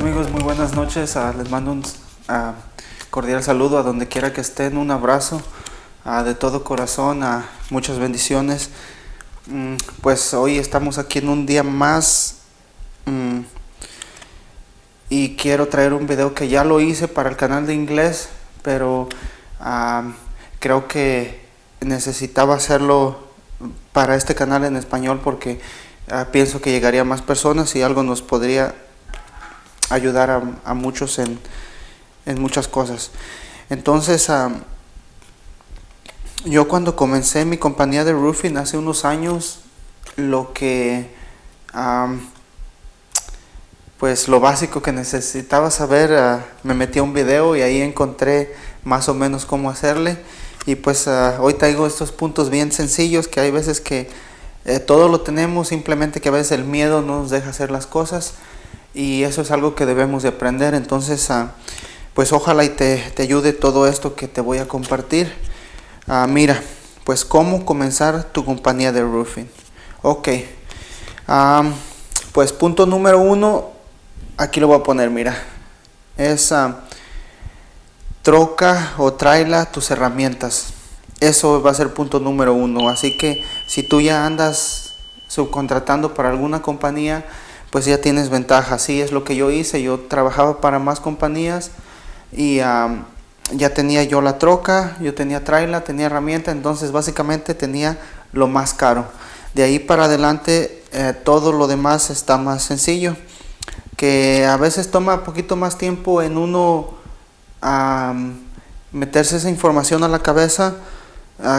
amigos? Muy buenas noches. Ah, les mando un ah, cordial saludo a donde quiera que estén. Un abrazo ah, de todo corazón. muchas bendiciones. Mm, pues hoy estamos aquí en un día más. Mm, y quiero traer un video que ya lo hice para el canal de inglés. Pero creo que necesitaba hacerlo para este canal en español porque pienso que llegaría más personas y algo nos podría ayudar a, muchos en, muchas cosas. Entonces, yo cuando comencé mi compañía de roofing hace unos años, lo que, pues lo básico que necesitaba saber, ah, me metí a un video y ahí encontré más o menos cómo hacerle. Y pues ah, hoy traigo estos puntos bien sencillos que hay veces que eh, todo lo tenemos, simplemente que a veces el miedo no nos deja hacer las cosas y eso es algo que debemos de aprender. Entonces, ah, pues ojalá y te, te, ayude todo esto que te voy a compartir. Ah, mira, pues cómo comenzar tu compañía de roofing. Ok, ah, pues punto número uno, aquí lo voy a poner, mira, es troca o traila tus herramientas. Eso va a ser punto número uno. Así que si tú ya andas subcontratando para alguna compañía, pues ya tienes ventaja. Así es lo que yo hice. Yo trabajaba para más compañías y ya tenía yo la troca, yo tenía traila, tenía herramienta, entonces básicamente tenía lo más caro. De ahí para adelante eh, todo lo demás está más sencillo. Que a veces toma poquito más tiempo en uno meterse esa información a la cabeza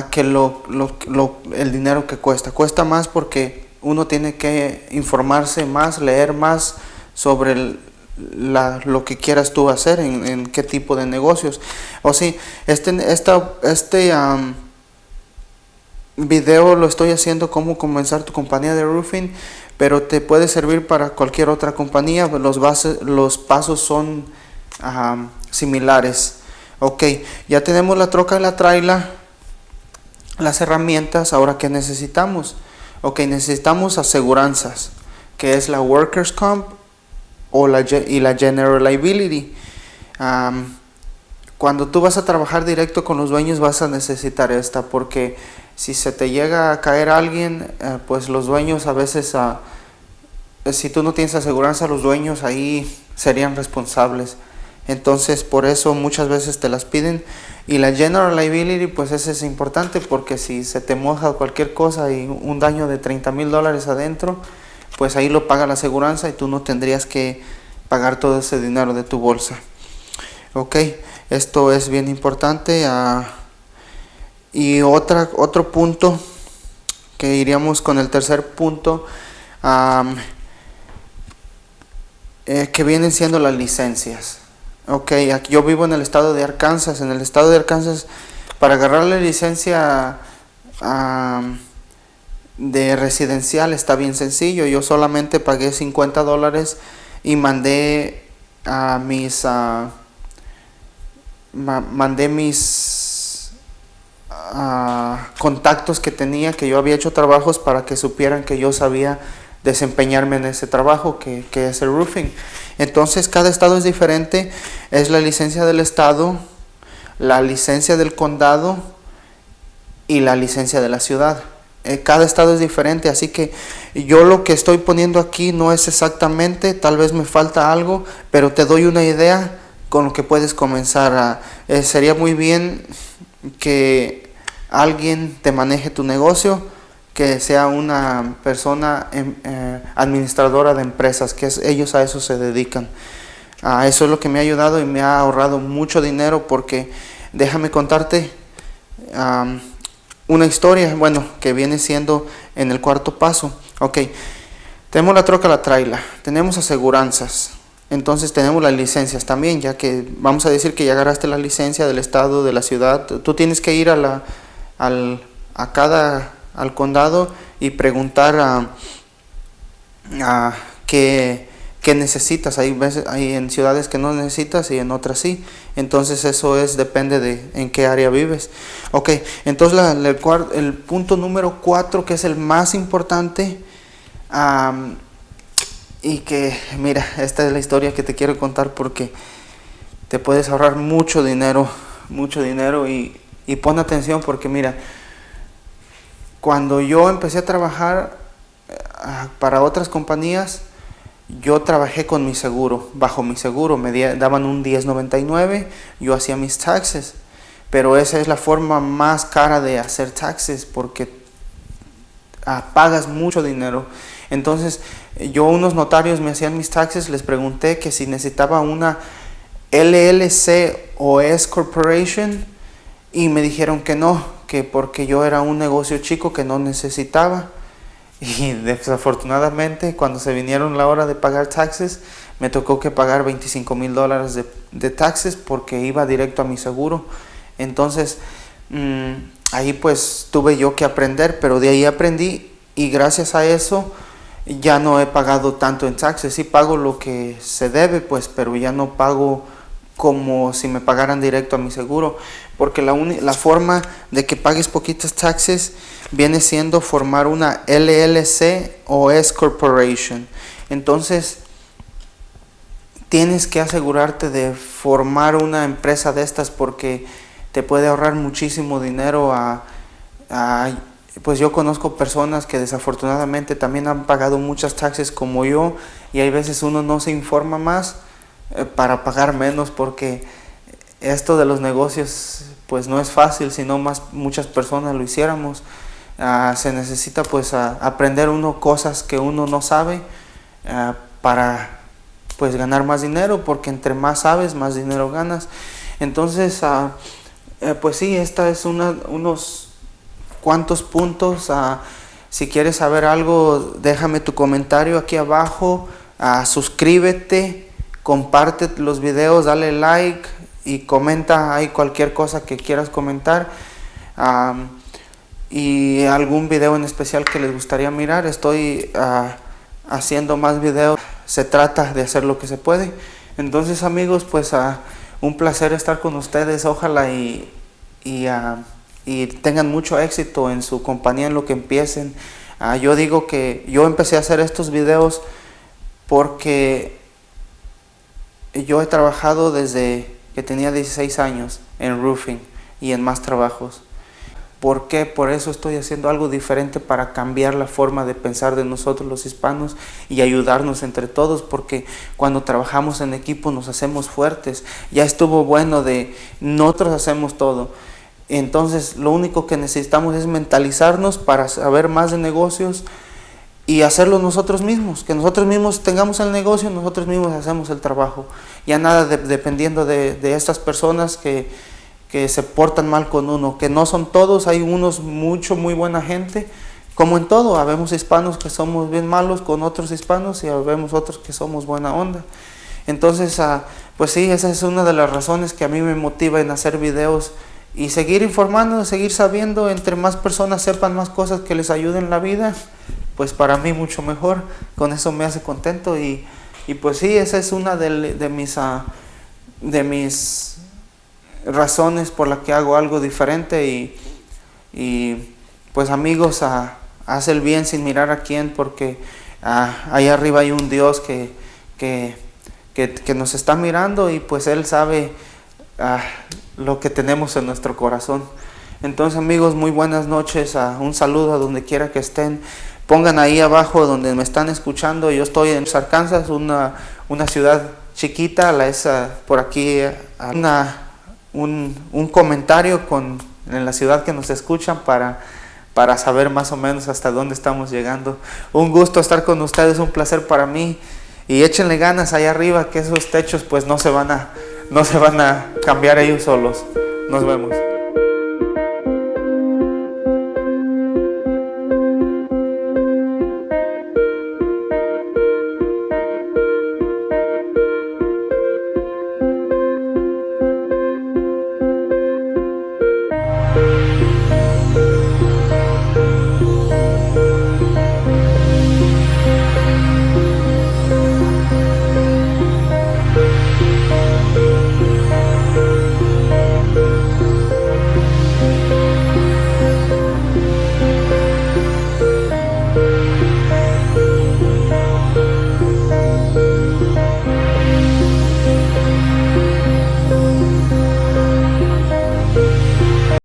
que el dinero que cuesta. Cuesta más porque uno tiene que informarse más, leer más sobre lo que quieras tú hacer, en, qué tipo de negocios. O sí, este, esta, este video lo estoy haciendo cómo comenzar tu compañía de roofing, pero te puede servir para cualquier otra compañía. Los, bases, los pasos son similares. Ok, ya tenemos la troca y la traila, las herramientas, ahora qué necesitamos ok, necesitamos aseguranzas, que es la Workers' Comp o la, y la General Liability. cuando tú vas a trabajar directo con los dueños vas a necesitar esta porque si se te llega a caer alguien, eh, pues los dueños a veces, uh, si tú no tienes aseguranza, los dueños ahí serían responsables. Entonces por eso muchas veces te las piden y la general liability, pues ese es importante porque si se te moja cualquier cosa y un daño de 30 mil dólares adentro, pues ahí lo paga la aseguranza y tú no tendrías que pagar todo ese dinero de tu bolsa. Ok, esto es bien importante. Ah, y otra, otro punto que iríamos con el tercer punto, eh, que vienen siendo las licencias. Ok, aquí yo vivo en el estado de Arkansas. En el estado de Arkansas, para agarrar la licencia de residencial está bien sencillo. Yo solamente pagué 50 dólares y mandé a mis mandé mis contactos que tenía, que yo había hecho trabajos para que supieran que yo sabía desempeñarme en ese trabajo que, que es el roofing. Entonces cada estado es diferente, es la licencia del estado, la licencia del condado y la licencia de la ciudad. Eh, cada estado es diferente, así que yo lo que estoy poniendo aquí no es exactamente, tal vez me falta algo, pero te doy una idea con lo que puedes comenzar. Eh, sería muy bien que alguien te maneje tu negocio, que sea una persona em, eh, administradora de empresas, que ellos a eso se dedican. A eso es lo que me ha ayudado y me ha ahorrado mucho dinero porque déjame contarte una historia, bueno, que viene siendo en el cuarto paso. Ok, tenemos la troca, la traila, tenemos aseguranzas, entonces tenemos las licencias también, ya que vamos a decir que ya agarraste la licencia del estado, de la ciudad, tú tienes que ir a, la, al, a cada al condado y preguntar a, a qué, necesitas. Hay, veces, hay en ciudades que no necesitas y en otras sí. Entonces eso es depende de en qué área vives. Ok, entonces el, el, punto número cuatro que es el más importante y que mira, esta es la historia que te quiero contar porque te puedes ahorrar mucho dinero, mucho dinero y, y pon atención porque mira, cuando yo empecé a trabajar eh, para otras compañías, yo trabajé con mi seguro, bajo mi seguro, me daban un 10.99, yo hacía mis taxes, pero esa es la forma más cara de hacer taxes porque ah, pagas mucho dinero. Entonces, yo unos notarios me hacían mis taxes, les pregunté que si necesitaba una LLC o S Corporation y me dijeron que no, que porque yo era un negocio chico que no necesitaba. Y desafortunadamente cuando se vinieron la hora de pagar taxes, me tocó que pagar 25 mil dólares de, taxes porque iba directo a mi seguro. Entonces, mm, ahí pues tuve yo que aprender, pero de ahí aprendí y gracias a eso ya no he pagado tanto en taxes. Sí pago lo que se debe, pues, pero ya no pago como si me pagaran directo a mi seguro, porque la, la forma de que pagues poquitos taxes viene siendo formar una LLC o S Corporation. Entonces, tienes que asegurarte de formar una empresa de estas porque te puede ahorrar muchísimo dinero pues yo conozco personas que desafortunadamente también han pagado muchas taxes como yo y hay veces uno no se informa más para pagar menos porque esto de los negocios pues no es fácil, sino más muchas personas lo hiciéramos. Ah, se necesita pues aprender uno cosas que uno no sabe ah, para pues ganar más dinero porque entre más sabes más dinero ganas. Entonces ah, eh, pues sí esta es una, unos cuantos puntos. Si quieres saber algo déjame tu comentario aquí abajo. Suscríbete comparte los videos, dale like y comenta ahí cualquier cosa que quieras comentar y algún video en especial que les gustaría mirar. Estoy ah, haciendo más videos, se trata de hacer lo que se puede. Entonces amigos, pues uh, un placer estar con ustedes, ojalá y, ah, y, tengan mucho éxito en su compañía, en lo que empiecen. yo digo que yo empecé a hacer estos videos porque yo he trabajado desde que tenía 16 años en roofing y en más trabajos. ¿Por qué? Por eso estoy haciendo algo diferente para cambiar la forma de pensar de nosotros los hispanos y ayudarnos entre todos, porque cuando trabajamos en equipo nos hacemos fuertes. Ya estuvo bueno de nosotros hacemos todo. Entonces lo único que necesitamos es mentalizarnos para saber más de negocios, y hacerlo nosotros mismos, que nosotros mismos tengamos el negocio, nosotros mismos hacemos el trabajo. Ya nada dependiendo de, estas personas que, se portan mal con uno, que no son todos, hay unos mucho, muy buena gente, como en todo, habemos hispanos que somos bien malos con otros hispanos y habemos otros que somos buena onda. Entonces, ah, pues sí, esa es una de las razones que a mí me motiva en hacer videos y seguir informando, seguir sabiendo, entre más personas sepan más cosas que les ayuden en la vida, pues para mí mucho mejor, con eso me hace contento y, pues sí, esa es una de, mis, ah, de mis razones por las que hago algo diferente y, pues amigos, uh, haz el bien sin mirar a quién porque uh, ahí arriba hay un Dios que, que, que, nos está mirando y pues Él sabe lo que tenemos en nuestro corazón. Entonces amigos, muy buenas noches, un saludo a donde quiera que estén. Pongan ahí abajo donde me están escuchando. Yo estoy en Arkansas, una, una ciudad chiquita. La esa, por aquí una, un, un, comentario con, en la ciudad que nos escuchan para, para saber más o menos hasta dónde estamos llegando. Un gusto estar con ustedes, un placer para mí. Y échenle ganas ahí arriba que esos techos pues no se van a, no se van a cambiar ellos solos. Nos vemos.